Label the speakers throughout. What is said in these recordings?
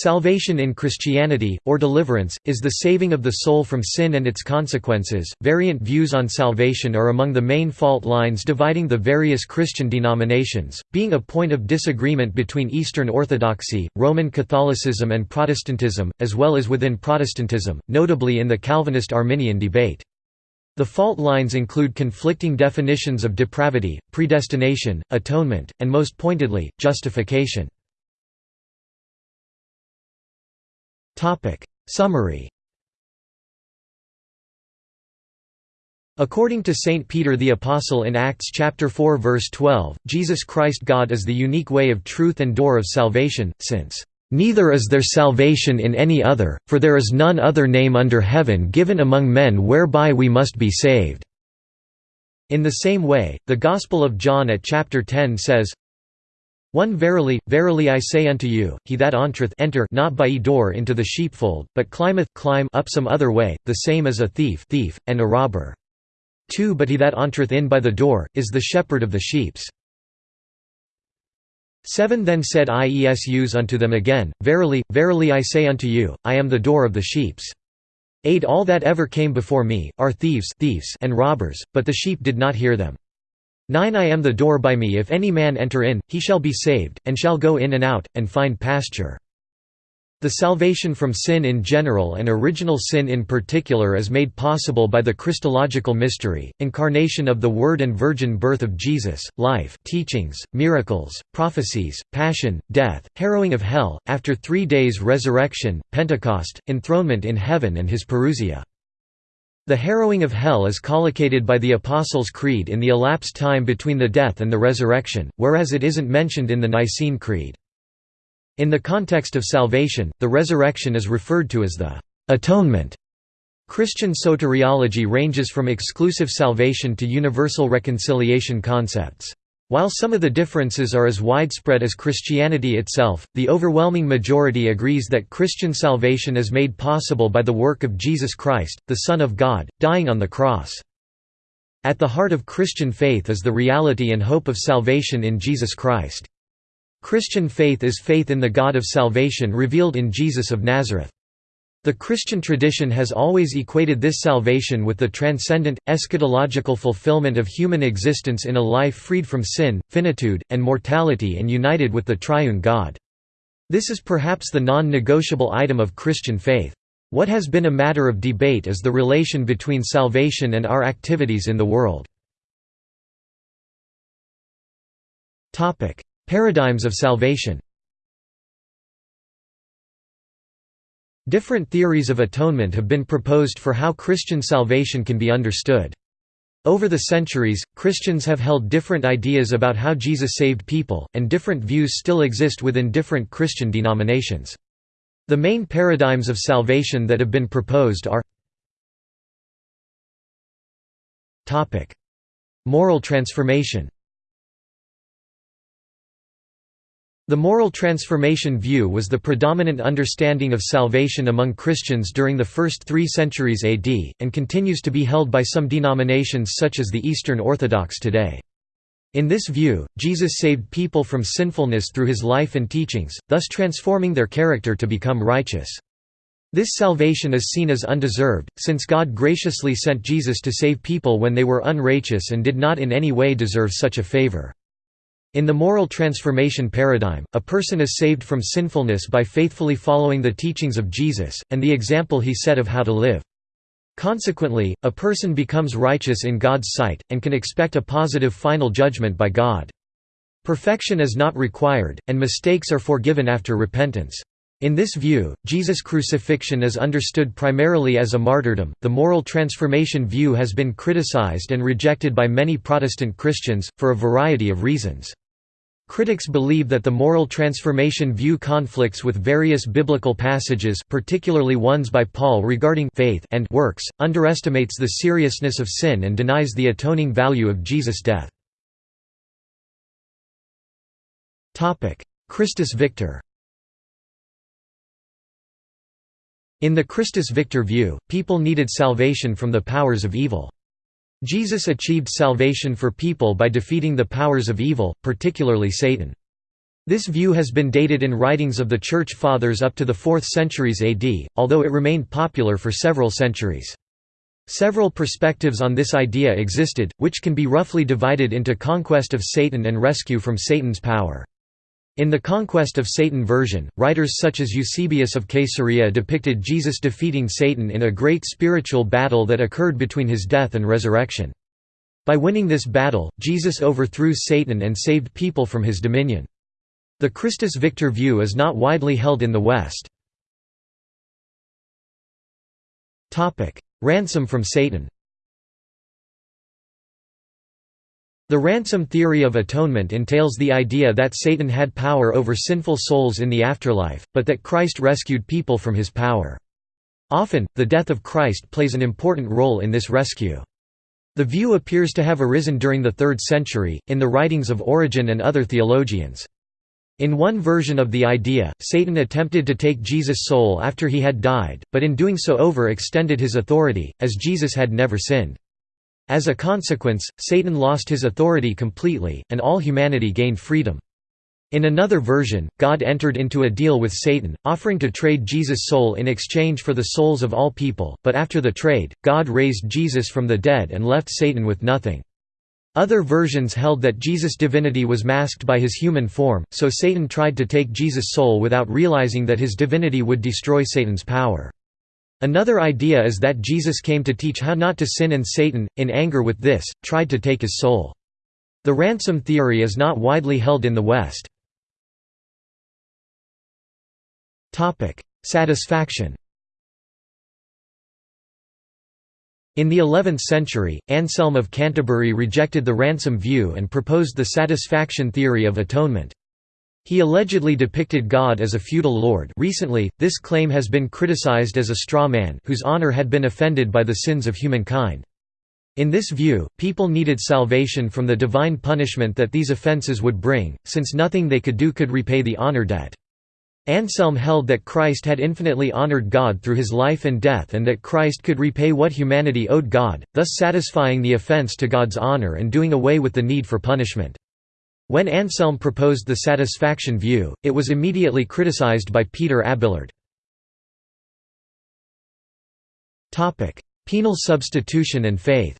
Speaker 1: Salvation in Christianity, or deliverance, is the saving of the soul from sin and its consequences. Variant views on salvation are among the main fault lines dividing the various Christian denominations, being a point of disagreement between Eastern Orthodoxy, Roman Catholicism, and Protestantism, as well as within Protestantism, notably in the Calvinist Arminian debate. The fault lines include conflicting definitions of depravity, predestination, atonement, and most pointedly, justification. Topic Summary According to St. Peter the Apostle in Acts chapter 4 verse 12, Jesus Christ God is the unique way of truth and door of salvation, since, "...neither is there salvation in any other, for there is none other name under heaven given among men whereby we must be saved." In the same way, the Gospel of John at chapter 10 says, one verily, verily I say unto you, he that entereth enter not by ye door into the sheepfold, but climbeth climb up some other way, the same as a thief, thief and a robber. 2 But he that entereth in by the door, is the shepherd of the sheeps. 7 Then said Iesus unto them again, Verily, verily I say unto you, I am the door of the sheeps. 8 All that ever came before me, are thieves, thieves and robbers, but the sheep did not hear them. 9 I am the door by me if any man enter in, he shall be saved, and shall go in and out, and find pasture. The salvation from sin in general and original sin in particular is made possible by the Christological mystery, incarnation of the Word and virgin birth of Jesus, life teachings, miracles, prophecies, passion, death, harrowing of hell, after three days resurrection, Pentecost, enthronement in heaven and his parousia. The harrowing of hell is collocated by the Apostles' Creed in the elapsed time between the death and the resurrection, whereas it isn't mentioned in the Nicene Creed. In the context of salvation, the resurrection is referred to as the atonement. Christian soteriology ranges from exclusive salvation to universal reconciliation concepts. While some of the differences are as widespread as Christianity itself, the overwhelming majority agrees that Christian salvation is made possible by the work of Jesus Christ, the Son of God, dying on the cross. At the heart of Christian faith is the reality and hope of salvation in Jesus Christ. Christian faith is faith in the God of salvation revealed in Jesus of Nazareth. The Christian tradition has always equated this salvation with the transcendent, eschatological fulfillment of human existence in a life freed from sin, finitude, and mortality and united with the triune God. This is perhaps the non-negotiable item of Christian faith. What has been a matter of debate is the relation between salvation and our activities in the world. Paradigms of salvation Different theories of atonement have been proposed for how Christian salvation can be understood. Over the centuries, Christians have held different ideas about how Jesus saved people, and different views still exist within different Christian denominations. The main paradigms of salvation that have been proposed are Moral transformation The moral transformation view was the predominant understanding of salvation among Christians during the first three centuries AD, and continues to be held by some denominations such as the Eastern Orthodox today. In this view, Jesus saved people from sinfulness through his life and teachings, thus transforming their character to become righteous. This salvation is seen as undeserved, since God graciously sent Jesus to save people when they were unrighteous and did not in any way deserve such a favor. In the moral transformation paradigm, a person is saved from sinfulness by faithfully following the teachings of Jesus, and the example he set of how to live. Consequently, a person becomes righteous in God's sight, and can expect a positive final judgment by God. Perfection is not required, and mistakes are forgiven after repentance. In this view, Jesus' crucifixion is understood primarily as a martyrdom. The moral transformation view has been criticized and rejected by many Protestant Christians, for a variety of reasons. Critics believe that the moral transformation view conflicts with various biblical passages particularly ones by Paul regarding faith and works, underestimates the seriousness of sin and denies the atoning value of Jesus' death. Christus Victor In the Christus Victor view, people needed salvation from the powers of evil. Jesus achieved salvation for people by defeating the powers of evil, particularly Satan. This view has been dated in writings of the Church Fathers up to the 4th centuries AD, although it remained popular for several centuries. Several perspectives on this idea existed, which can be roughly divided into conquest of Satan and rescue from Satan's power. In the Conquest of Satan version, writers such as Eusebius of Caesarea depicted Jesus defeating Satan in a great spiritual battle that occurred between his death and resurrection. By winning this battle, Jesus overthrew Satan and saved people from his dominion. The Christus Victor view is not widely held in the West. Ransom from Satan The ransom theory of atonement entails the idea that Satan had power over sinful souls in the afterlife, but that Christ rescued people from his power. Often, the death of Christ plays an important role in this rescue. The view appears to have arisen during the 3rd century, in the writings of Origen and other theologians. In one version of the idea, Satan attempted to take Jesus' soul after he had died, but in doing so overextended his authority, as Jesus had never sinned. As a consequence, Satan lost his authority completely, and all humanity gained freedom. In another version, God entered into a deal with Satan, offering to trade Jesus' soul in exchange for the souls of all people, but after the trade, God raised Jesus from the dead and left Satan with nothing. Other versions held that Jesus' divinity was masked by his human form, so Satan tried to take Jesus' soul without realizing that his divinity would destroy Satan's power. Another idea is that Jesus came to teach how not to sin and Satan, in anger with this, tried to take his soul. The ransom theory is not widely held in the West. Satisfaction In the 11th century, Anselm of Canterbury rejected the ransom view and proposed the satisfaction theory of atonement. He allegedly depicted God as a feudal lord recently, this claim has been criticized as a straw man whose honor had been offended by the sins of humankind. In this view, people needed salvation from the divine punishment that these offenses would bring, since nothing they could do could repay the honor debt. Anselm held that Christ had infinitely honored God through his life and death and that Christ could repay what humanity owed God, thus satisfying the offense to God's honor and doing away with the need for punishment. When Anselm proposed the satisfaction view, it was immediately criticized by Peter Abelard. Penal substitution and faith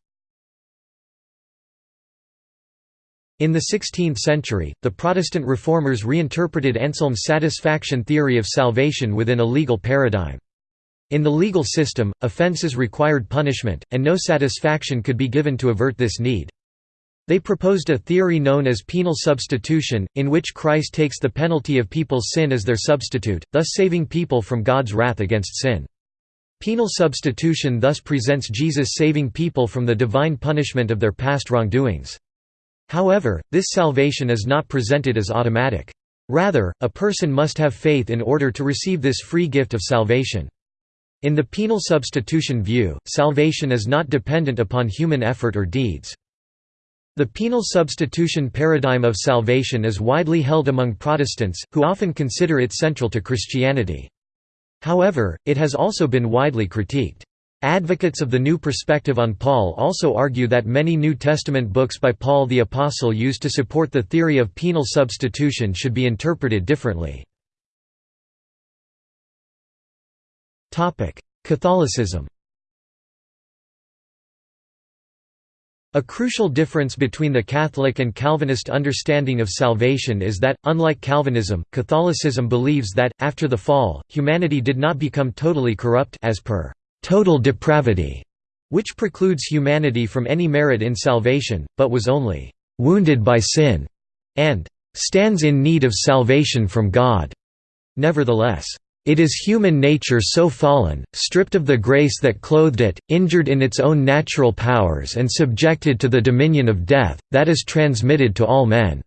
Speaker 1: In the 16th century, the Protestant reformers reinterpreted Anselm's satisfaction theory of salvation within a legal paradigm. In the legal system, offences required punishment, and no satisfaction could be given to avert this need. They proposed a theory known as penal substitution, in which Christ takes the penalty of people's sin as their substitute, thus saving people from God's wrath against sin. Penal substitution thus presents Jesus saving people from the divine punishment of their past wrongdoings. However, this salvation is not presented as automatic. Rather, a person must have faith in order to receive this free gift of salvation. In the penal substitution view, salvation is not dependent upon human effort or deeds. The penal substitution paradigm of salvation is widely held among Protestants, who often consider it central to Christianity. However, it has also been widely critiqued. Advocates of the New Perspective on Paul also argue that many New Testament books by Paul the Apostle used to support the theory of penal substitution should be interpreted differently. Catholicism A crucial difference between the Catholic and Calvinist understanding of salvation is that, unlike Calvinism, Catholicism believes that, after the fall, humanity did not become totally corrupt as per total depravity, which precludes humanity from any merit in salvation, but was only wounded by sin, and stands in need of salvation from God. Nevertheless, it is human nature so fallen, stripped of the grace that clothed it, injured in its own natural powers and subjected to the dominion of death, that is transmitted to all men.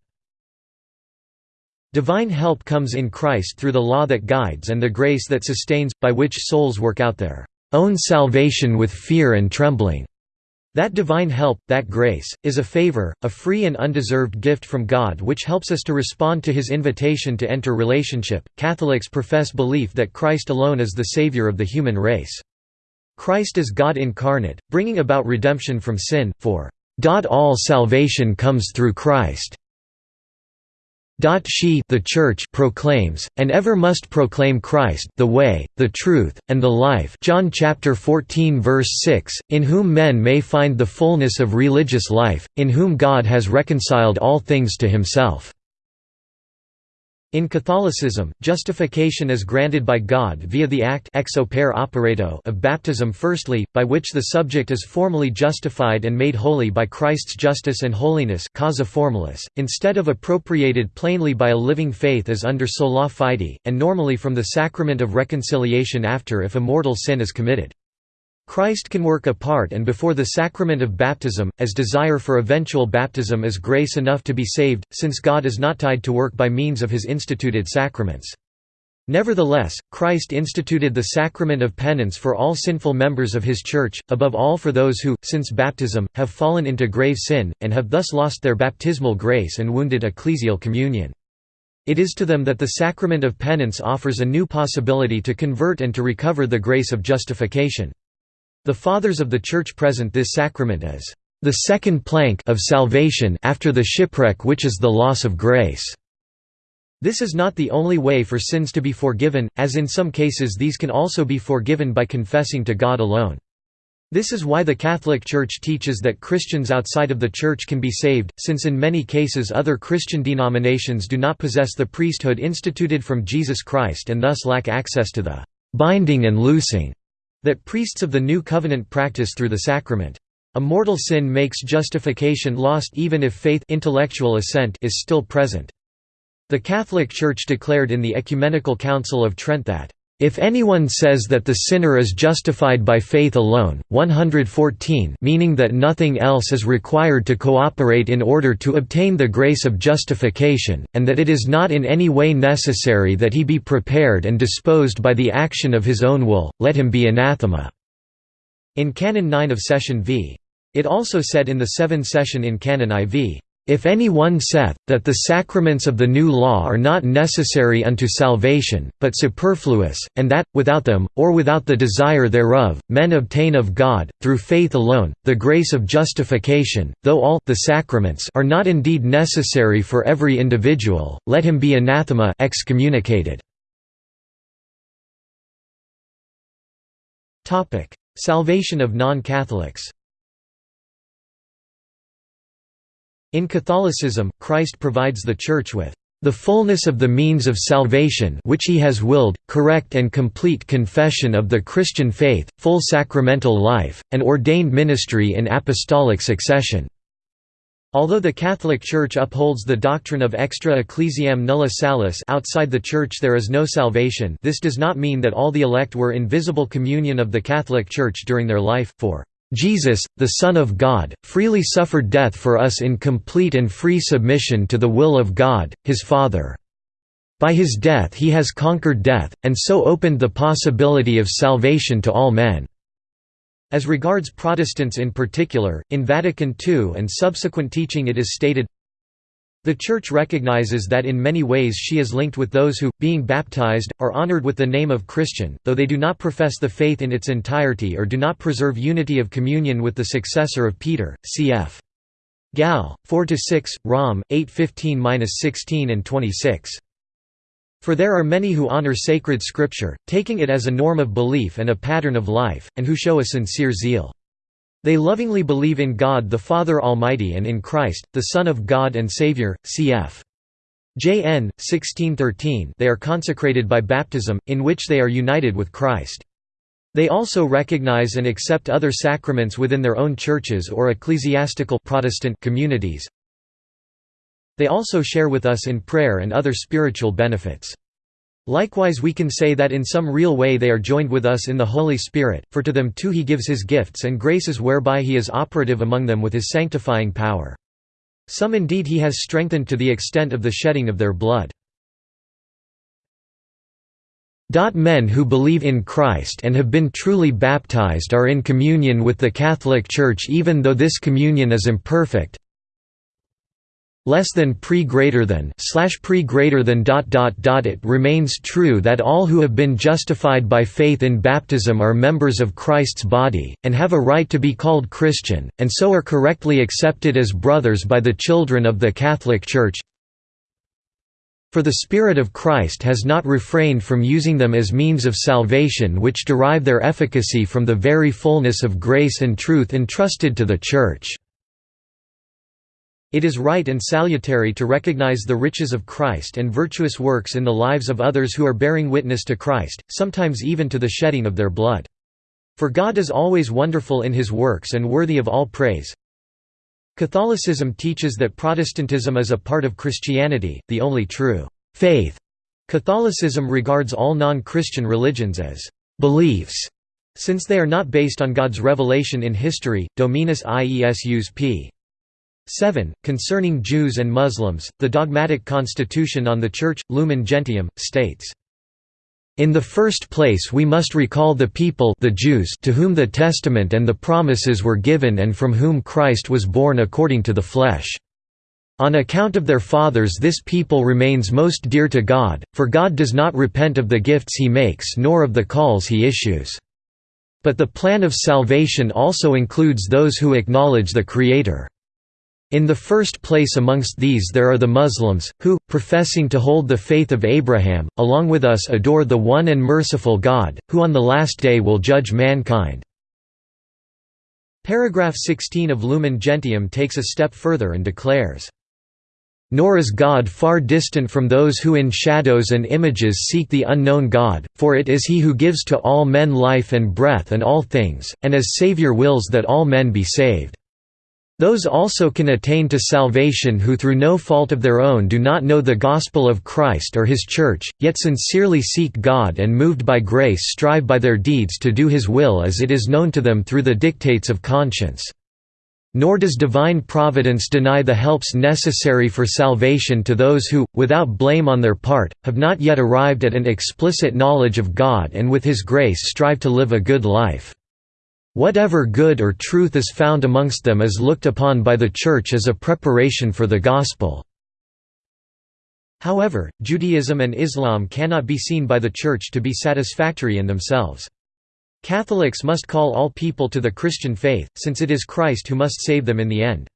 Speaker 1: Divine help comes in Christ through the law that guides and the grace that sustains, by which souls work out their own salvation with fear and trembling. That divine help, that grace, is a favor, a free and undeserved gift from God which helps us to respond to his invitation to enter relationship. Catholics profess belief that Christ alone is the Savior of the human race. Christ is God incarnate, bringing about redemption from sin, for all salvation comes through Christ. She the Church proclaims, and ever must proclaim Christ the way, the truth, and the life John chapter 14 verse 6, in whom men may find the fullness of religious life, in whom God has reconciled all things to himself. In Catholicism, justification is granted by God via the act ex opere operato of baptism firstly, by which the subject is formally justified and made holy by Christ's justice and holiness causa formalis, instead of appropriated plainly by a living faith as under sola fide, and normally from the sacrament of reconciliation after if a mortal sin is committed. Christ can work apart and before the sacrament of baptism, as desire for eventual baptism is grace enough to be saved, since God is not tied to work by means of his instituted sacraments. Nevertheless, Christ instituted the sacrament of penance for all sinful members of his Church, above all for those who, since baptism, have fallen into grave sin, and have thus lost their baptismal grace and wounded ecclesial communion. It is to them that the sacrament of penance offers a new possibility to convert and to recover the grace of justification. The Fathers of the Church present this sacrament as the second plank of salvation after the shipwreck which is the loss of grace. This is not the only way for sins to be forgiven, as in some cases these can also be forgiven by confessing to God alone. This is why the Catholic Church teaches that Christians outside of the Church can be saved, since in many cases other Christian denominations do not possess the priesthood instituted from Jesus Christ and thus lack access to the binding and loosing that priests of the New Covenant practice through the sacrament. A mortal sin makes justification lost even if faith intellectual assent is still present. The Catholic Church declared in the Ecumenical Council of Trent that if anyone says that the sinner is justified by faith alone, 114 meaning that nothing else is required to cooperate in order to obtain the grace of justification, and that it is not in any way necessary that he be prepared and disposed by the action of his own will, let him be anathema." In Canon 9 of Session v. It also said in the 7 session in Canon IV, if any one saith, that the sacraments of the new law are not necessary unto salvation, but superfluous, and that, without them, or without the desire thereof, men obtain of God, through faith alone, the grace of justification, though all the sacraments are not indeed necessary for every individual, let him be anathema excommunicated. Salvation of non-Catholics In Catholicism, Christ provides the Church with the fullness of the means of salvation which he has willed, correct and complete confession of the Christian faith, full sacramental life, and ordained ministry in apostolic succession." Although the Catholic Church upholds the doctrine of extra ecclesiam nulla salus outside the Church there is no salvation this does not mean that all the elect were in visible communion of the Catholic Church during their life, for Jesus, the Son of God, freely suffered death for us in complete and free submission to the will of God, his Father. By his death he has conquered death, and so opened the possibility of salvation to all men." As regards Protestants in particular, in Vatican II and subsequent teaching it is stated, the Church recognizes that in many ways she is linked with those who, being baptized, are honored with the name of Christian, though they do not profess the faith in its entirety or do not preserve unity of communion with the successor of Peter, cf. Gal. 4–6, Rom. 8:15–16 and 26. For there are many who honor sacred scripture, taking it as a norm of belief and a pattern of life, and who show a sincere zeal. They lovingly believe in God the Father Almighty and in Christ, the Son of God and Savior, cf. Jn. 1613 they are consecrated by baptism, in which they are united with Christ. They also recognize and accept other sacraments within their own churches or ecclesiastical Protestant communities. They also share with us in prayer and other spiritual benefits. Likewise we can say that in some real way they are joined with us in the Holy Spirit, for to them too he gives his gifts and graces whereby he is operative among them with his sanctifying power. Some indeed he has strengthened to the extent of the shedding of their blood. Men who believe in Christ and have been truly baptized are in communion with the Catholic Church even though this communion is imperfect, less than pre greater than slash pre greater than dot dot dot it remains true that all who have been justified by faith in baptism are members of Christ's body and have a right to be called Christian and so are correctly accepted as brothers by the children of the Catholic Church For the Spirit of Christ has not refrained from using them as means of salvation which derive their efficacy from the very fullness of grace and truth entrusted to the Church." It is right and salutary to recognize the riches of Christ and virtuous works in the lives of others who are bearing witness to Christ, sometimes even to the shedding of their blood. For God is always wonderful in his works and worthy of all praise. Catholicism teaches that Protestantism is a part of Christianity, the only true faith. Catholicism regards all non-Christian religions as beliefs, since they are not based on God's revelation in history. Dominus Iesus p. 7. Concerning Jews and Muslims, the dogmatic constitution on the Church, Lumen Gentium, states, in the first place we must recall the people the Jews to whom the testament and the promises were given and from whom Christ was born according to the flesh. On account of their fathers this people remains most dear to God, for God does not repent of the gifts he makes nor of the calls he issues. But the plan of salvation also includes those who acknowledge the Creator. In the first place amongst these there are the Muslims, who, professing to hold the faith of Abraham, along with us adore the one and merciful God, who on the last day will judge mankind." Paragraph 16 of Lumen Gentium takes a step further and declares, nor is God far distant from those who in shadows and images seek the unknown God, for it is he who gives to all men life and breath and all things, and as Saviour wills that all men be saved. Those also can attain to salvation who through no fault of their own do not know the gospel of Christ or his church, yet sincerely seek God and moved by grace strive by their deeds to do his will as it is known to them through the dictates of conscience. Nor does divine providence deny the helps necessary for salvation to those who, without blame on their part, have not yet arrived at an explicit knowledge of God and with his grace strive to live a good life. Whatever good or truth is found amongst them is looked upon by the Church as a preparation for the Gospel. However, Judaism and Islam cannot be seen by the Church to be satisfactory in themselves. Catholics must call all people to the Christian faith, since it is Christ who must save them in the end.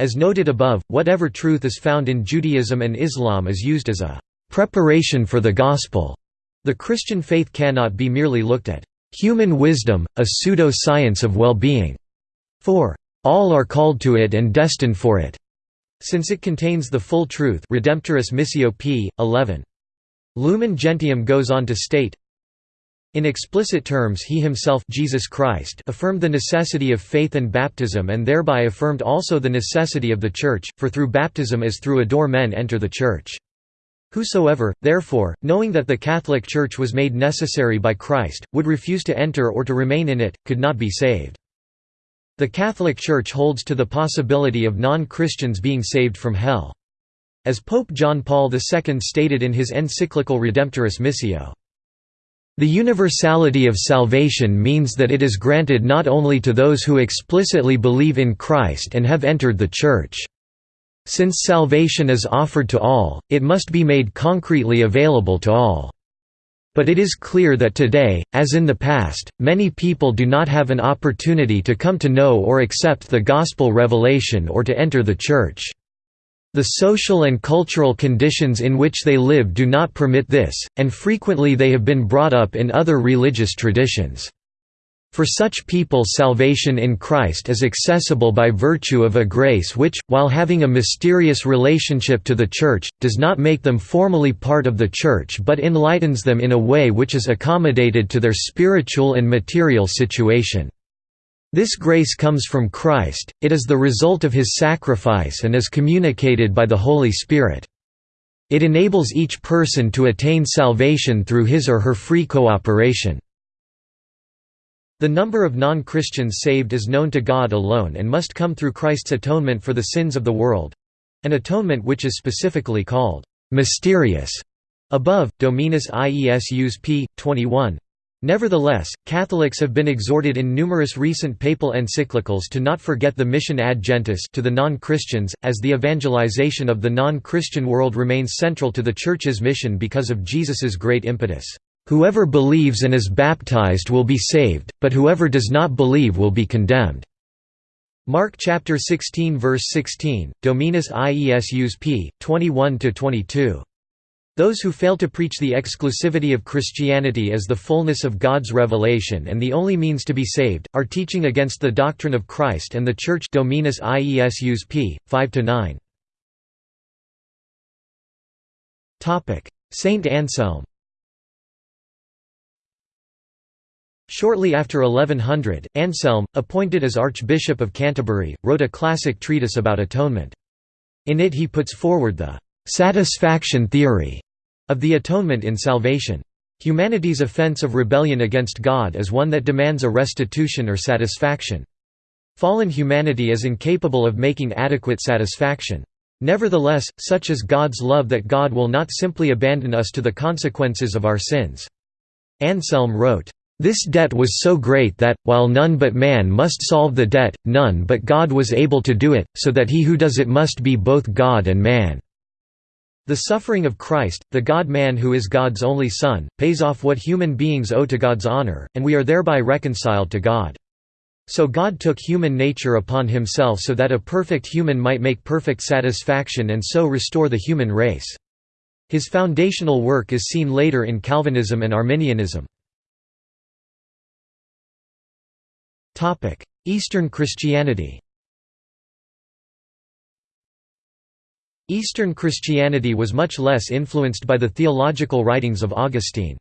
Speaker 1: As noted above, whatever truth is found in Judaism and Islam is used as a preparation for the Gospel. The Christian faith cannot be merely looked at Human wisdom, a pseudo-science of well-being. For all are called to it and destined for it, since it contains the full truth Redemptoris Missio p. 11. Lumen Gentium goes on to state, in explicit terms he himself Jesus Christ affirmed the necessity of faith and baptism and thereby affirmed also the necessity of the Church, for through baptism as through a door men enter the Church. Whosoever, therefore, knowing that the Catholic Church was made necessary by Christ, would refuse to enter or to remain in it, could not be saved. The Catholic Church holds to the possibility of non-Christians being saved from hell. As Pope John Paul II stated in his encyclical Redemptoris Missio, the universality of salvation means that it is granted not only to those who explicitly believe in Christ and have entered the Church. Since salvation is offered to all, it must be made concretely available to all. But it is clear that today, as in the past, many people do not have an opportunity to come to know or accept the gospel revelation or to enter the Church. The social and cultural conditions in which they live do not permit this, and frequently they have been brought up in other religious traditions. For such people salvation in Christ is accessible by virtue of a grace which, while having a mysterious relationship to the Church, does not make them formally part of the Church but enlightens them in a way which is accommodated to their spiritual and material situation. This grace comes from Christ, it is the result of his sacrifice and is communicated by the Holy Spirit. It enables each person to attain salvation through his or her free cooperation. The number of non-Christians saved is known to God alone and must come through Christ's atonement for the sins of the world—an atonement which is specifically called «mysterious» above, Dominus Iesus p. 21. Nevertheless, Catholics have been exhorted in numerous recent papal encyclicals to not forget the mission ad gentes to the non-Christians, as the evangelization of the non-Christian world remains central to the Church's mission because of Jesus's great impetus. Whoever believes and is baptized will be saved, but whoever does not believe will be condemned." Mark chapter 16 verse 16, Dominus Iesus p. 21–22. Those who fail to preach the exclusivity of Christianity as the fullness of God's revelation and the only means to be saved, are teaching against the doctrine of Christ and the Church Dominus Iesus p. 5–9. Saint Anselm Shortly after 1100, Anselm, appointed as Archbishop of Canterbury, wrote a classic treatise about atonement. In it he puts forward the «satisfaction theory» of the atonement in salvation. Humanity's offense of rebellion against God is one that demands a restitution or satisfaction. Fallen humanity is incapable of making adequate satisfaction. Nevertheless, such is God's love that God will not simply abandon us to the consequences of our sins. Anselm wrote, this debt was so great that, while none but man must solve the debt, none but God was able to do it, so that he who does it must be both God and man." The suffering of Christ, the God-man who is God's only Son, pays off what human beings owe to God's honor, and we are thereby reconciled to God. So God took human nature upon himself so that a perfect human might make perfect satisfaction and so restore the human race. His foundational work is seen later in Calvinism and Arminianism. Eastern Christianity Eastern Christianity was much less influenced by the theological writings of Augustine.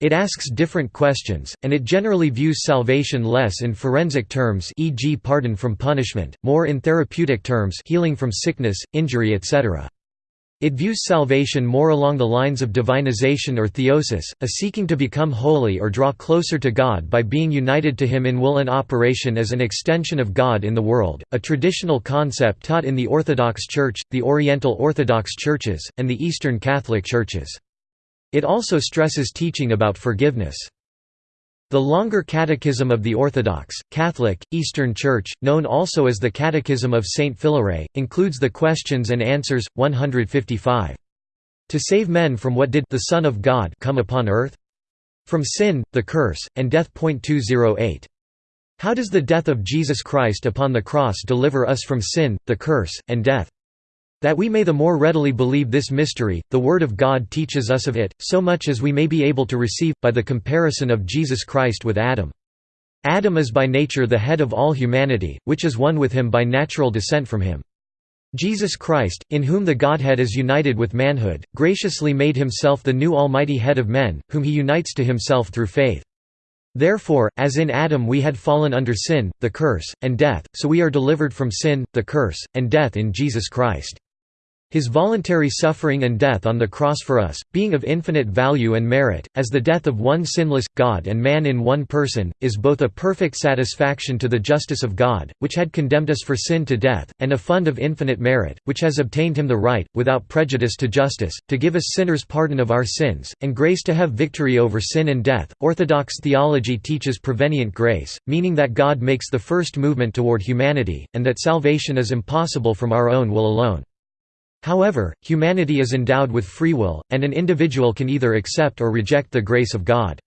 Speaker 1: It asks different questions, and it generally views salvation less in forensic terms e.g. pardon from punishment, more in therapeutic terms healing from sickness, injury etc. It views salvation more along the lines of divinization or theosis, a seeking to become holy or draw closer to God by being united to Him in will and operation as an extension of God in the world, a traditional concept taught in the Orthodox Church, the Oriental Orthodox Churches, and the Eastern Catholic Churches. It also stresses teaching about forgiveness. The longer Catechism of the Orthodox, Catholic, Eastern Church, known also as the Catechism of St. Philaret, includes the Questions and Answers, 155. To save men from what did the Son of God come upon earth? From sin, the curse, and death. 208. How does the death of Jesus Christ upon the cross deliver us from sin, the curse, and death? That we may the more readily believe this mystery, the Word of God teaches us of it, so much as we may be able to receive, by the comparison of Jesus Christ with Adam. Adam is by nature the head of all humanity, which is one with him by natural descent from him. Jesus Christ, in whom the Godhead is united with manhood, graciously made himself the new almighty head of men, whom he unites to himself through faith. Therefore, as in Adam we had fallen under sin, the curse, and death, so we are delivered from sin, the curse, and death in Jesus Christ. His voluntary suffering and death on the cross for us, being of infinite value and merit, as the death of one sinless, God and man in one person, is both a perfect satisfaction to the justice of God, which had condemned us for sin to death, and a fund of infinite merit, which has obtained him the right, without prejudice to justice, to give us sinners pardon of our sins, and grace to have victory over sin and death. Orthodox theology teaches prevenient grace, meaning that God makes the first movement toward humanity, and that salvation is impossible from our own will alone. However, humanity is endowed with free will, and an individual can either accept or reject the grace of God.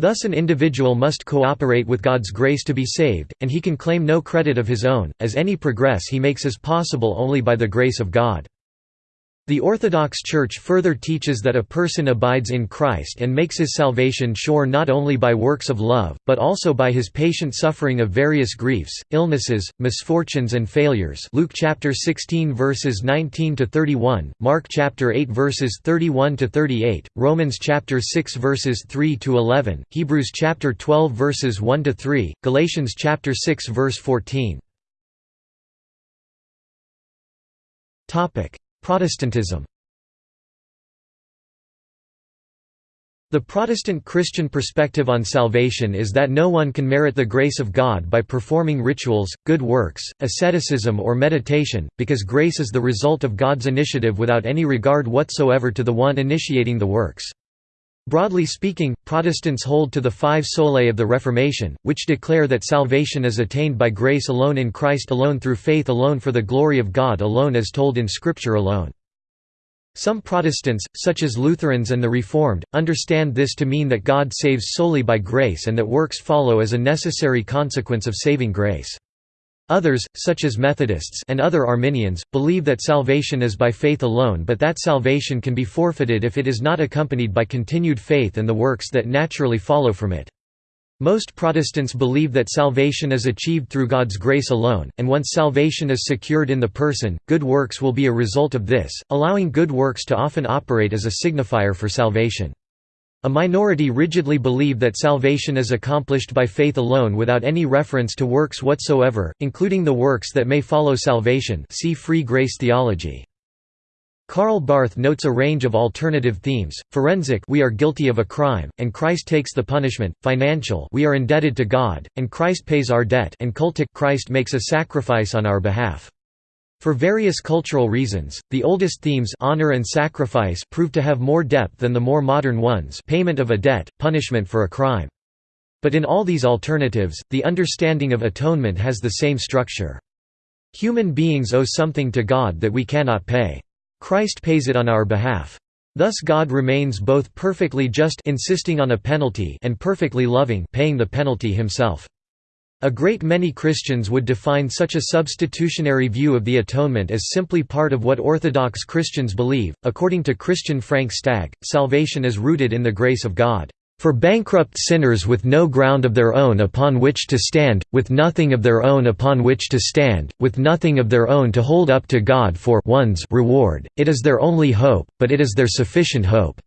Speaker 1: Thus an individual must cooperate with God's grace to be saved, and he can claim no credit of his own, as any progress he makes is possible only by the grace of God. The Orthodox Church further teaches that a person abides in Christ and makes his salvation sure not only by works of love, but also by his patient suffering of various griefs, illnesses, misfortunes and failures Luke chapter 16 verses 19 to 31, Mark chapter 8 verses 31 to 38, Romans chapter 6 verses 3 to 11, Hebrews chapter 12 verses 1 to 3, Galatians chapter 6 verse 14. Topic: Protestantism The Protestant Christian perspective on salvation is that no one can merit the grace of God by performing rituals, good works, asceticism or meditation, because grace is the result of God's initiative without any regard whatsoever to the one initiating the works. Broadly speaking, Protestants hold to the five solae of the Reformation, which declare that salvation is attained by grace alone in Christ alone through faith alone for the glory of God alone as told in Scripture alone. Some Protestants, such as Lutherans and the Reformed, understand this to mean that God saves solely by grace and that works follow as a necessary consequence of saving grace. Others, such as Methodists and other Arminians, believe that salvation is by faith alone but that salvation can be forfeited if it is not accompanied by continued faith and the works that naturally follow from it. Most Protestants believe that salvation is achieved through God's grace alone, and once salvation is secured in the person, good works will be a result of this, allowing good works to often operate as a signifier for salvation. A minority rigidly believe that salvation is accomplished by faith alone without any reference to works whatsoever, including the works that may follow salvation see free grace theology. Karl Barth notes a range of alternative themes, forensic we are guilty of a crime, and Christ takes the punishment, financial we are indebted to God, and Christ pays our debt and cultic Christ makes a sacrifice on our behalf. For various cultural reasons, the oldest themes honor and sacrifice prove to have more depth than the more modern ones payment of a debt, punishment for a crime. But in all these alternatives, the understanding of atonement has the same structure. Human beings owe something to God that we cannot pay. Christ pays it on our behalf. Thus God remains both perfectly just insisting on a penalty and perfectly loving paying the penalty himself. A great many Christians would define such a substitutionary view of the atonement as simply part of what Orthodox Christians believe. According to Christian Frank Stagg, salvation is rooted in the grace of God. For bankrupt sinners with no ground of their own upon which to stand, with nothing of their own upon which to stand, with nothing of their own to hold up to God for one's reward, it is their only hope, but it is their sufficient hope.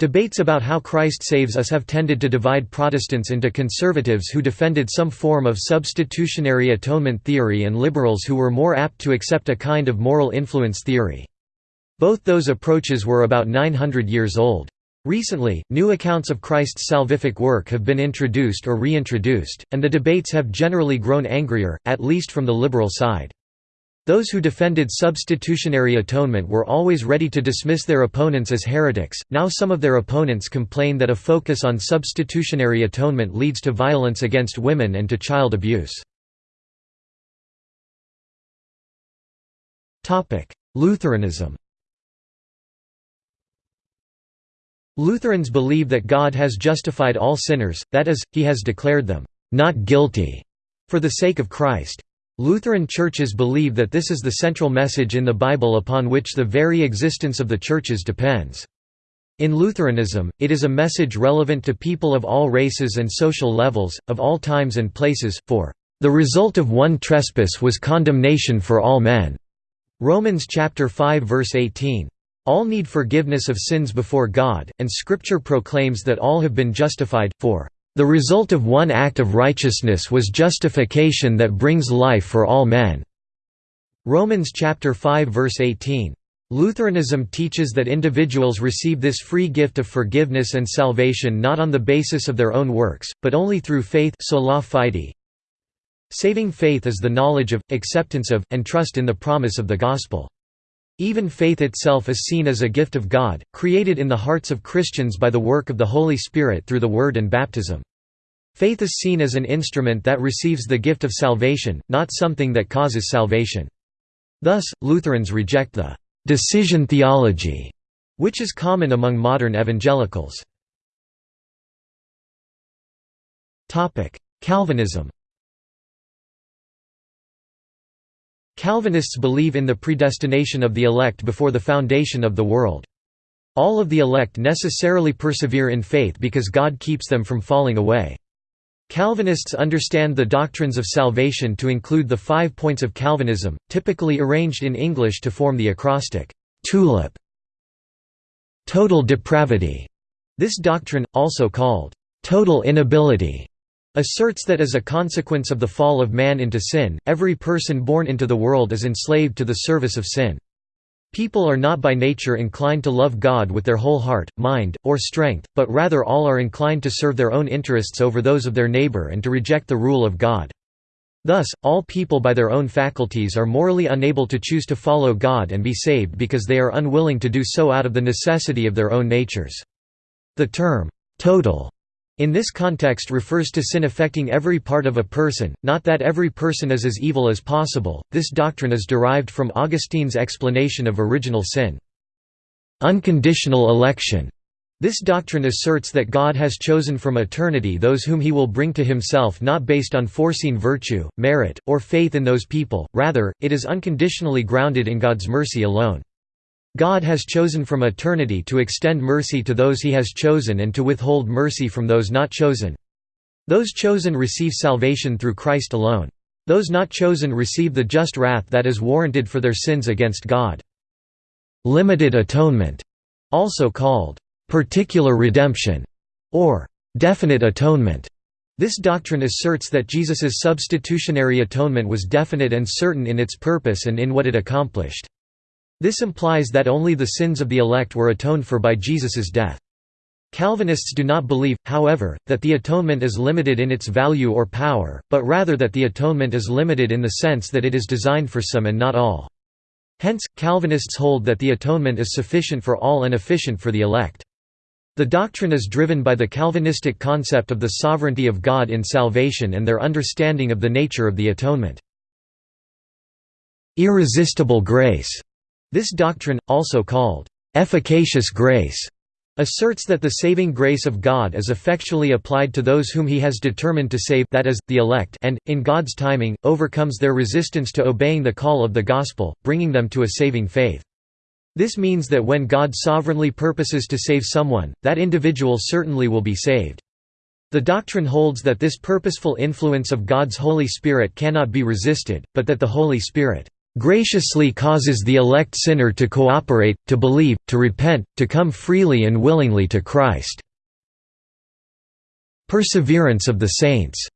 Speaker 1: Debates about how Christ saves us have tended to divide Protestants into conservatives who defended some form of substitutionary atonement theory and liberals who were more apt to accept a kind of moral influence theory. Both those approaches were about 900 years old. Recently, new accounts of Christ's salvific work have been introduced or reintroduced, and the debates have generally grown angrier, at least from the liberal side. Those who defended substitutionary atonement were always ready to dismiss their opponents as heretics, now some of their opponents complain that a focus on substitutionary atonement leads to violence against women and to child abuse. Lutheranism Lutherans believe that God has justified all sinners, that is, he has declared them, "...not guilty", for the sake of Christ. Lutheran churches believe that this is the central message in the Bible upon which the very existence of the churches depends. In Lutheranism, it is a message relevant to people of all races and social levels, of all times and places, for, "...the result of one trespass was condemnation for all men." Romans chapter 5 verse 18. All need forgiveness of sins before God, and Scripture proclaims that all have been justified, for the result of one act of righteousness was justification that brings life for all men. Romans chapter 5 verse 18. Lutheranism teaches that individuals receive this free gift of forgiveness and salvation not on the basis of their own works, but only through faith sola fide. Saving faith is the knowledge of, acceptance of, and trust in the promise of the Gospel. Even faith itself is seen as a gift of God, created in the hearts of Christians by the work of the Holy Spirit through the Word and baptism. Faith is seen as an instrument that receives the gift of salvation, not something that causes salvation. Thus, Lutherans reject the «decision theology», which is common among modern evangelicals. Calvinism Calvinists believe in the predestination of the elect before the foundation of the world. All of the elect necessarily persevere in faith because God keeps them from falling away. Calvinists understand the doctrines of salvation to include the five points of Calvinism, typically arranged in English to form the acrostic, TULIP. Total depravity. This doctrine, also called total inability, asserts that as a consequence of the fall of man into sin, every person born into the world is enslaved to the service of sin. People are not by nature inclined to love God with their whole heart, mind, or strength, but rather all are inclined to serve their own interests over those of their neighbor and to reject the rule of God. Thus, all people by their own faculties are morally unable to choose to follow God and be saved because they are unwilling to do so out of the necessity of their own natures. The term, total in this context refers to sin affecting every part of a person, not that every person is as evil as possible. This doctrine is derived from Augustine's explanation of original sin. Unconditional election This doctrine asserts that God has chosen from eternity those whom he will bring to himself not based on foreseen virtue, merit, or faith in those people, rather, it is unconditionally grounded in God's mercy alone. God has chosen from eternity to extend mercy to those he has chosen and to withhold mercy from those not chosen. Those chosen receive salvation through Christ alone. Those not chosen receive the just wrath that is warranted for their sins against God. Limited atonement, also called particular redemption, or definite atonement. This doctrine asserts that Jesus's substitutionary atonement was definite and certain in its purpose and in what it accomplished. This implies that only the sins of the elect were atoned for by Jesus's death. Calvinists do not believe, however, that the atonement is limited in its value or power, but rather that the atonement is limited in the sense that it is designed for some and not all. Hence, Calvinists hold that the atonement is sufficient for all and efficient for the elect. The doctrine is driven by the Calvinistic concept of the sovereignty of God in salvation and their understanding of the nature of the atonement. Irresistible grace. This doctrine, also called efficacious grace, asserts that the saving grace of God is effectually applied to those whom he has determined to save that is, the elect and, in God's timing, overcomes their resistance to obeying the call of the gospel, bringing them to a saving faith. This means that when God sovereignly purposes to save someone, that individual certainly will be saved. The doctrine holds that this purposeful influence of God's Holy Spirit cannot be resisted, but that the Holy Spirit graciously causes the elect sinner to cooperate, to believe, to repent, to come freely and willingly to Christ. Perseverance of the saints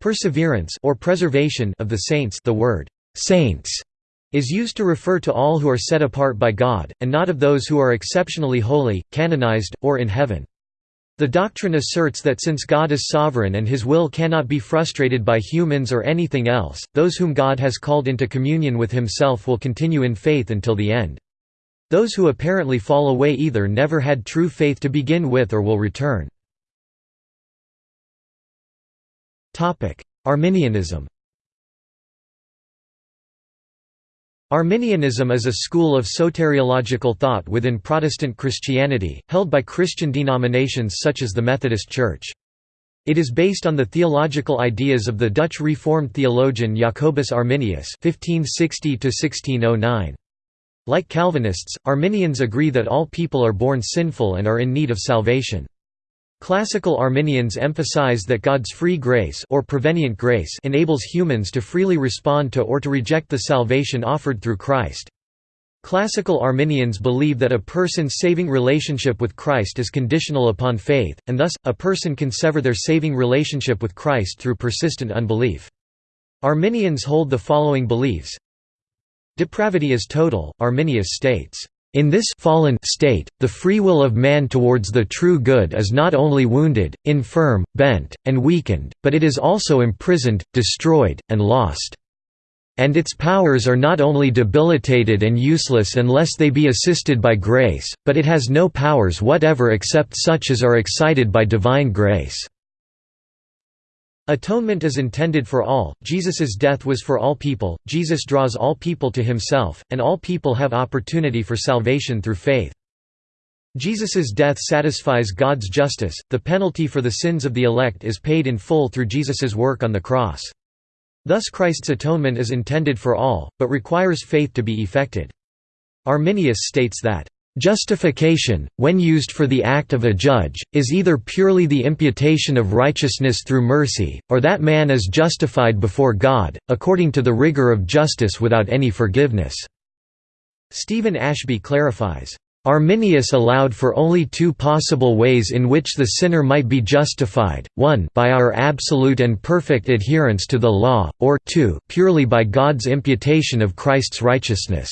Speaker 1: perseverance or preservation of the saints the word saints is used to refer to all who are set apart by God, and not of those who are exceptionally holy, canonized, or in heaven. The doctrine asserts that since God is sovereign and his will cannot be frustrated by humans or anything else, those whom God has called into communion with himself will continue in faith until the end. Those who apparently fall away either never had true faith to begin with or will return. Arminianism Arminianism is a school of soteriological thought within Protestant Christianity, held by Christian denominations such as the Methodist Church. It is based on the theological ideas of the Dutch Reformed theologian Jacobus Arminius (1560–1609). Like Calvinists, Arminians agree that all people are born sinful and are in need of salvation. Classical Arminians emphasize that God's free grace or prevenient grace enables humans to freely respond to or to reject the salvation offered through Christ. Classical Arminians believe that a person's saving relationship with Christ is conditional upon faith, and thus, a person can sever their saving relationship with Christ through persistent unbelief. Arminians hold the following beliefs Depravity is total, Arminius states, in this fallen state, the free will of man towards the true good is not only wounded, infirm, bent, and weakened, but it is also imprisoned, destroyed, and lost. And its powers are not only debilitated and useless unless they be assisted by grace, but it has no powers whatever except such as are excited by divine grace. Atonement is intended for all, Jesus's death was for all people, Jesus draws all people to himself, and all people have opportunity for salvation through faith. Jesus's death satisfies God's justice, the penalty for the sins of the elect is paid in full through Jesus's work on the cross. Thus Christ's atonement is intended for all, but requires faith to be effected. Arminius states that Justification, when used for the act of a judge, is either purely the imputation of righteousness through mercy, or that man is justified before God, according to the rigor of justice without any forgiveness." Stephen Ashby clarifies, Arminius allowed for only two possible ways in which the sinner might be justified, one by our absolute and perfect adherence to the law, or two purely by God's imputation of Christ's righteousness.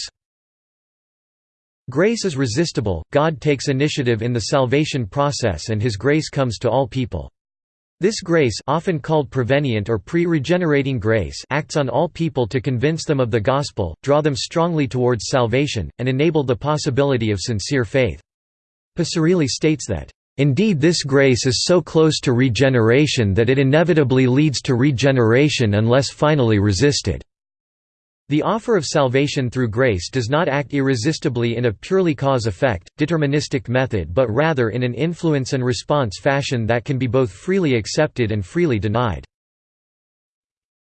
Speaker 1: Grace is resistible, God takes initiative in the salvation process and His grace comes to all people. This grace often called prevenient or pre-regenerating grace acts on all people to convince them of the gospel, draw them strongly towards salvation, and enable the possibility of sincere faith. Picirilli states that, "...indeed this grace is so close to regeneration that it inevitably leads to regeneration unless finally resisted." The offer of salvation through grace does not act irresistibly in a purely cause-effect, deterministic method but rather in an influence and response fashion that can be both freely accepted and freely denied.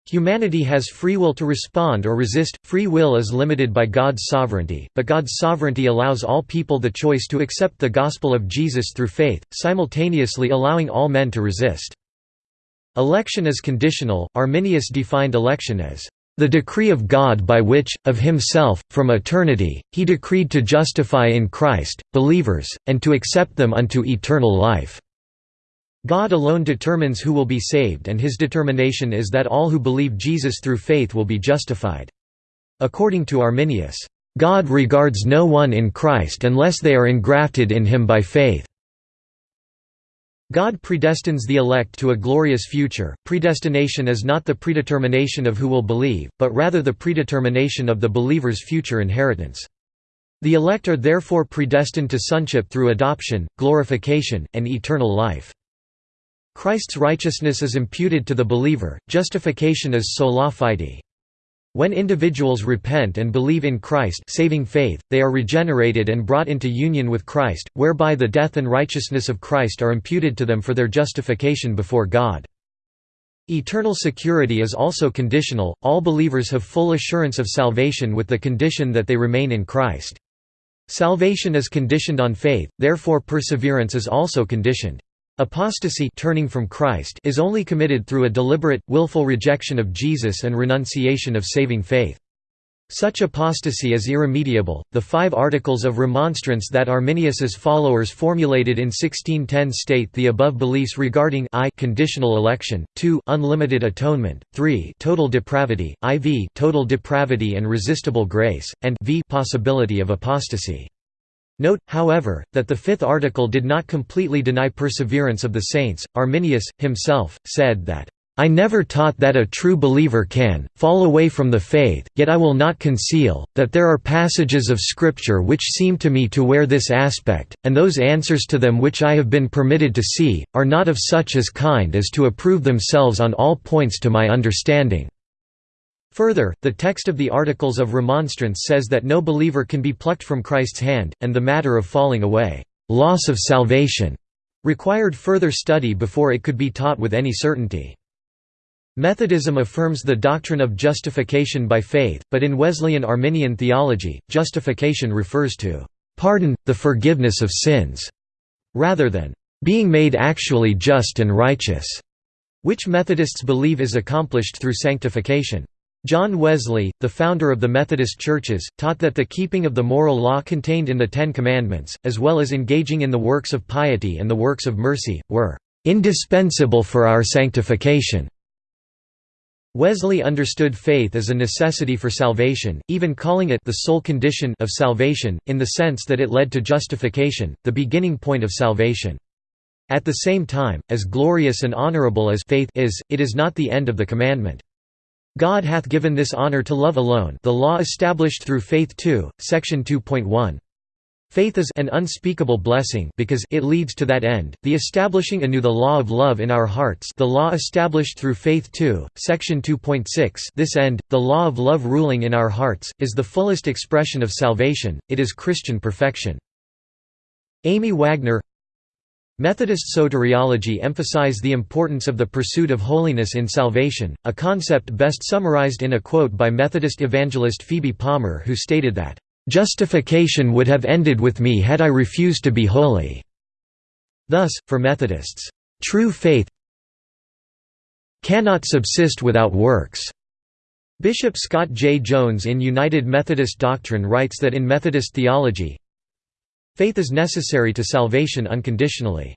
Speaker 1: Humanity has free will to respond or resist, free will is limited by God's sovereignty, but God's sovereignty allows all people the choice to accept the gospel of Jesus through faith, simultaneously allowing all men to resist. Election is conditional. Arminius defined election as the decree of God by which, of himself, from eternity, he decreed to justify in Christ, believers, and to accept them unto eternal life." God alone determines who will be saved and his determination is that all who believe Jesus through faith will be justified. According to Arminius, "...God regards no one in Christ unless they are engrafted in him by faith." God predestines the elect to a glorious future. Predestination is not the predetermination of who will believe, but rather the predetermination of the believer's future inheritance. The elect are therefore predestined to sonship through adoption, glorification, and eternal life. Christ's righteousness is imputed to the believer, justification is sola fide. When individuals repent and believe in Christ saving faith, they are regenerated and brought into union with Christ, whereby the death and righteousness of Christ are imputed to them for their justification before God. Eternal security is also conditional, all believers have full assurance of salvation with the condition that they remain in Christ. Salvation is conditioned on faith, therefore perseverance is also conditioned. Apostasy turning from Christ is only committed through a deliberate, willful rejection of Jesus and renunciation of saving faith. Such apostasy is irremediable. The five articles of remonstrance that Arminius's followers formulated in 1610 state the above beliefs regarding I conditional election, 2 unlimited atonement, 3 total depravity, IV total depravity and resistible grace, and V possibility of apostasy. Note, however, that the fifth article did not completely deny perseverance of the saints. Arminius, himself, said that, I never taught that a true believer can, fall away from the faith, yet I will not conceal, that there are passages of Scripture which seem to me to wear this aspect, and those answers to them which I have been permitted to see, are not of such as kind as to approve themselves on all points to my understanding. Further, the text of the Articles of Remonstrance says that no believer can be plucked from Christ's hand, and the matter of falling away loss of salvation", required further study before it could be taught with any certainty. Methodism affirms the doctrine of justification by faith, but in Wesleyan Arminian theology, justification refers to pardon, the forgiveness of sins, rather than being made actually just and righteous, which Methodists believe is accomplished through sanctification. John Wesley, the founder of the Methodist churches, taught that the keeping of the moral law contained in the Ten Commandments, as well as engaging in the works of piety and the works of mercy, were indispensable for our sanctification. Wesley understood faith as a necessity for salvation, even calling it the sole condition of salvation, in the sense that it led to justification, the beginning point of salvation. At the same time, as glorious and honorable as faith is, it is not the end of the commandment. God hath given this honor to love alone the law established through faith 2, section 2.1. Faith is an unspeakable blessing because it leads to that end, the establishing anew the law of love in our hearts the law established through faith 2, section 2.6 this end, the law of love ruling in our hearts, is the fullest expression of salvation, it is Christian perfection. Amy Wagner Methodist soteriology emphasize the importance of the pursuit of holiness in salvation, a concept best summarized in a quote by Methodist evangelist Phoebe Palmer who stated that, "...justification would have ended with me had I refused to be holy." Thus, for Methodists, "...true faith cannot subsist without works." Bishop Scott J. Jones in United Methodist Doctrine writes that in Methodist theology, Faith is necessary to salvation unconditionally.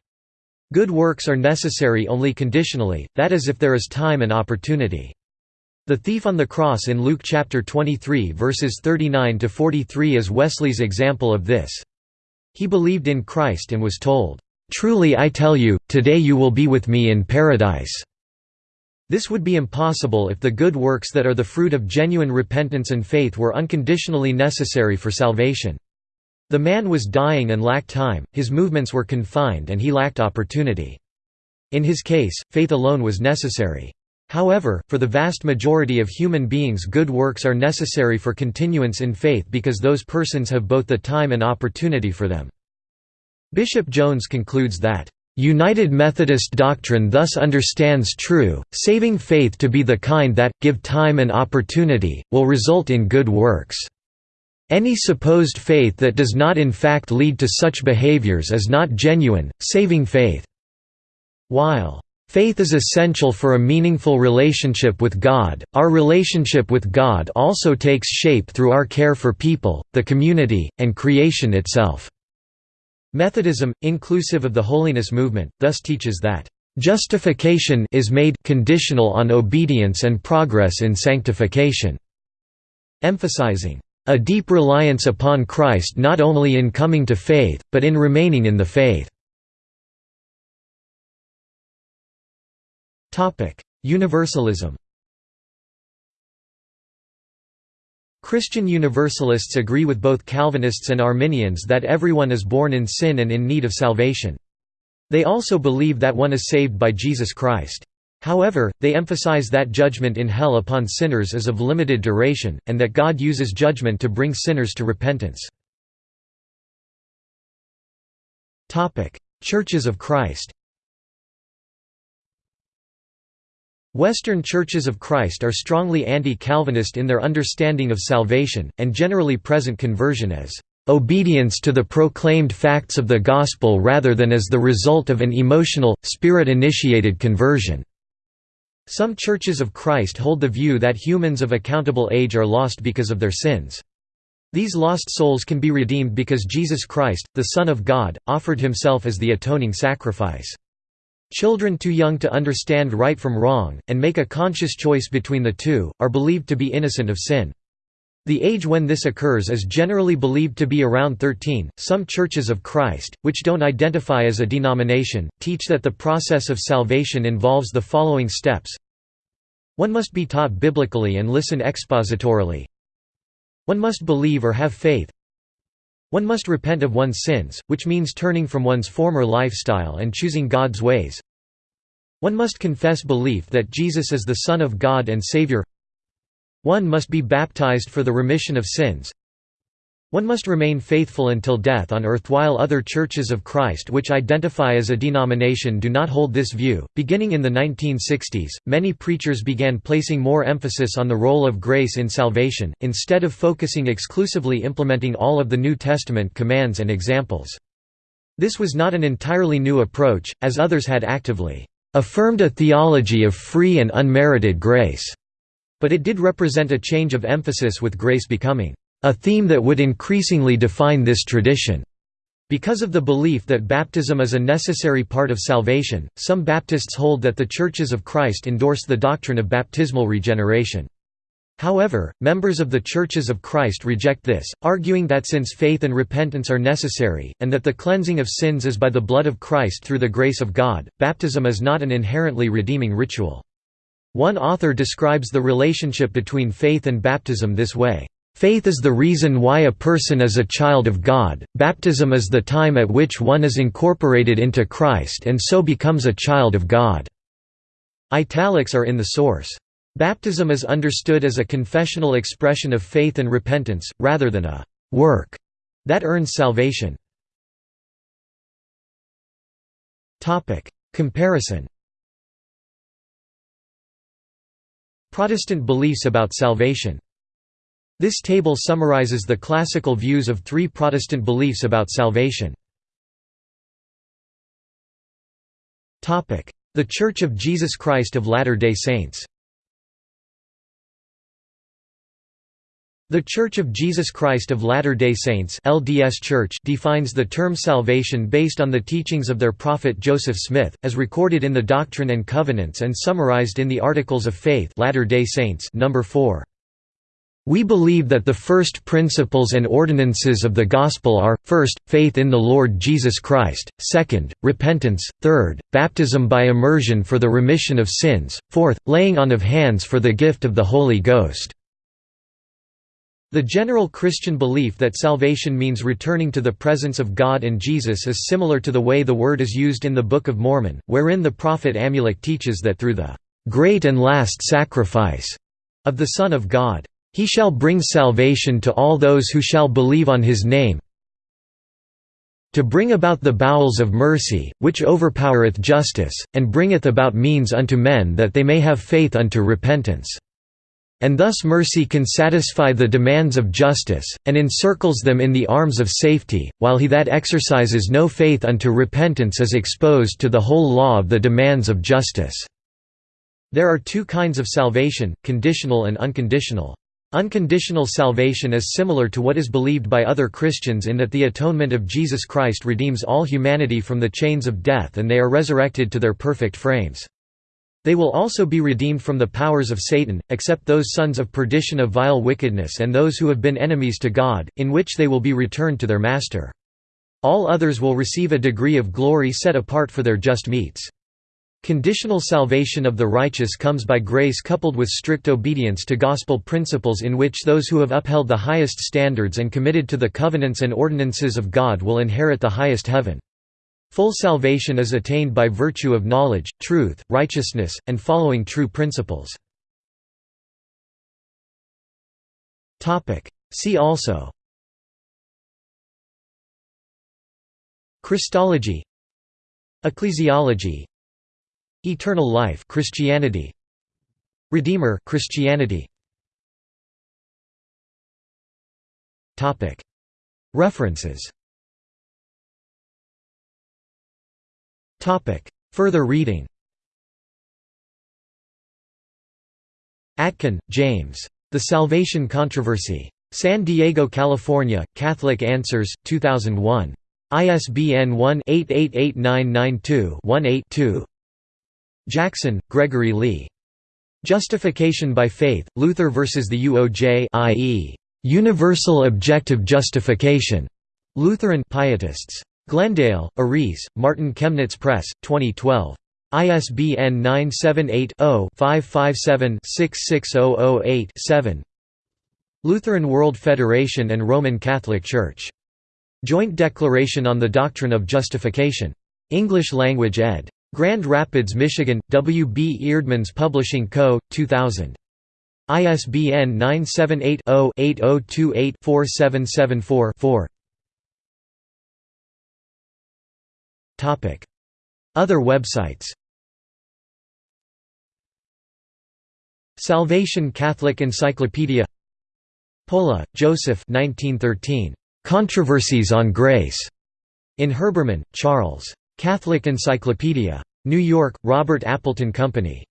Speaker 1: Good works are necessary only conditionally, that is if there is time and opportunity. The thief on the cross in Luke chapter 23 verses 39 to 43 is Wesley's example of this. He believed in Christ and was told, "Truly I tell you, today you will be with me in paradise." This would be impossible if the good works that are the fruit of genuine repentance and faith were unconditionally necessary for salvation. The man was dying and lacked time, his movements were confined and he lacked opportunity. In his case, faith alone was necessary. However, for the vast majority of human beings good works are necessary for continuance in faith because those persons have both the time and opportunity for them. Bishop Jones concludes that, "...United Methodist doctrine thus understands true, saving faith to be the kind that, give time and opportunity, will result in good works." Any supposed faith that does not in fact lead to such behaviors is not genuine, saving faith. While Faith is essential for a meaningful relationship with God. Our relationship with God also takes shape through our care for people, the community, and creation itself. Methodism, inclusive of the holiness movement, thus teaches that justification is made conditional on obedience and progress in sanctification, emphasizing a deep reliance upon Christ not only in coming to faith, but in remaining in the faith. Universalism Christian Universalists agree with both Calvinists and Arminians that everyone is born in sin and in need of salvation. They also believe that one is saved by Jesus Christ. However, they emphasize that judgment in hell upon sinners is of limited duration, and that God uses judgment to bring sinners to repentance. Churches of Christ Western Churches of Christ are strongly anti-Calvinist in their understanding of salvation, and generally present conversion as obedience to the proclaimed facts of the Gospel rather than as the result of an emotional, Spirit-initiated conversion. Some Churches of Christ hold the view that humans of accountable age are lost because of their sins. These lost souls can be redeemed because Jesus Christ, the Son of God, offered himself as the atoning sacrifice. Children too young to understand right from wrong, and make a conscious choice between the two, are believed to be innocent of sin. The age when this occurs is generally believed to be around 13. Some Churches of Christ, which don't identify as a denomination, teach that the process of salvation involves the following steps. One must be taught biblically and listen expositorily. One must believe or have faith. One must repent of one's sins, which means turning from one's former lifestyle and choosing God's ways. One must confess belief that Jesus is the Son of God and Savior. One must be baptized for the remission of sins. One must remain faithful until death on earth while other churches of Christ which identify as a denomination do not hold this view. Beginning in the 1960s, many preachers began placing more emphasis on the role of grace in salvation, instead of focusing exclusively implementing all of the New Testament commands and examples. This was not an entirely new approach, as others had actively affirmed a theology of free and unmerited grace, but it did represent a change of emphasis with grace becoming a theme that would increasingly define this tradition. Because of the belief that baptism is a necessary part of salvation, some Baptists hold that the Churches of Christ endorse the doctrine of baptismal regeneration. However, members of the Churches of Christ reject this, arguing that since faith and repentance are necessary, and that the cleansing of sins is by the blood of Christ through the grace of God, baptism is not an inherently redeeming ritual. One author describes the relationship between faith and baptism this way. Faith is the reason why a person is a child of God, baptism is the time at which one is incorporated into Christ and so becomes a child of God." Italics are in the source. Baptism is understood as a confessional expression of faith and repentance, rather than a «work» that earns salvation. Comparison Protestant beliefs about salvation. This table summarizes the classical views of three Protestant beliefs about salvation. The Church of Jesus Christ of Latter-day Saints The Church of Jesus Christ of Latter-day Saints LDS Church defines the term salvation based on the teachings of their prophet Joseph Smith, as recorded in the Doctrine and Covenants and summarized in the Articles of Faith Latter-day Saints number 4. We believe that the first principles and ordinances of the Gospel are, first, faith in the Lord Jesus Christ, second, repentance, third, baptism by immersion for the remission of sins, fourth, laying on of hands for the gift of the Holy Ghost. The general Christian belief that salvation means returning to the presence of God and Jesus is similar to the way the word is used in the Book of Mormon, wherein the prophet Amulek teaches that through the great and last sacrifice of the Son of God. He shall bring salvation to all those who shall believe on his name, to bring about the bowels of mercy, which overpowereth justice, and bringeth about means unto men that they may have faith unto repentance. And thus mercy can satisfy the demands of justice, and encircles them in the arms of safety, while he that exercises no faith unto repentance is exposed to the whole law of the demands of justice." There are two kinds of salvation, conditional and unconditional. Unconditional salvation is similar to what is believed by other Christians in that the atonement of Jesus Christ redeems all humanity from the chains of death and they are resurrected to their perfect frames. They will also be redeemed from the powers of Satan, except those sons of perdition of vile wickedness and those who have been enemies to God, in which they will be returned to their Master. All others will receive a degree of glory set apart for their just meats. Conditional salvation of the righteous comes by grace coupled with strict obedience to gospel principles in which those who have upheld the highest standards and committed to the covenants and ordinances of God will inherit the highest heaven. Full salvation is attained by virtue of knowledge, truth, righteousness, and following true principles. See also. Christology. Ecclesiology. Eternal life Christianity. Redeemer Christianity. References Topic Further reading Akin, James. The Salvation Controversy. San Diego, California, Catholic Answers, 2001. ISBN 1-888992-18-2 Jackson, Gregory Lee. Justification by Faith, Luther versus the UOJ i.e., Universal Objective Justification. Lutheran Pietists. Glendale, Aris, Martin Chemnitz Press, 2012. ISBN 978-0-557-66008-7 Lutheran World Federation and Roman Catholic Church. Joint Declaration on the Doctrine of Justification. English Language ed. Grand Rapids, Michigan, W. B. Eerdmans Publishing Co., 2000. ISBN 978-0-8028-4774-4 Other websites Salvation Catholic Encyclopedia Pohle, Joseph 1913. Controversies on Grace. In Herbermann, Charles. Catholic Encyclopedia. New York, Robert Appleton Company.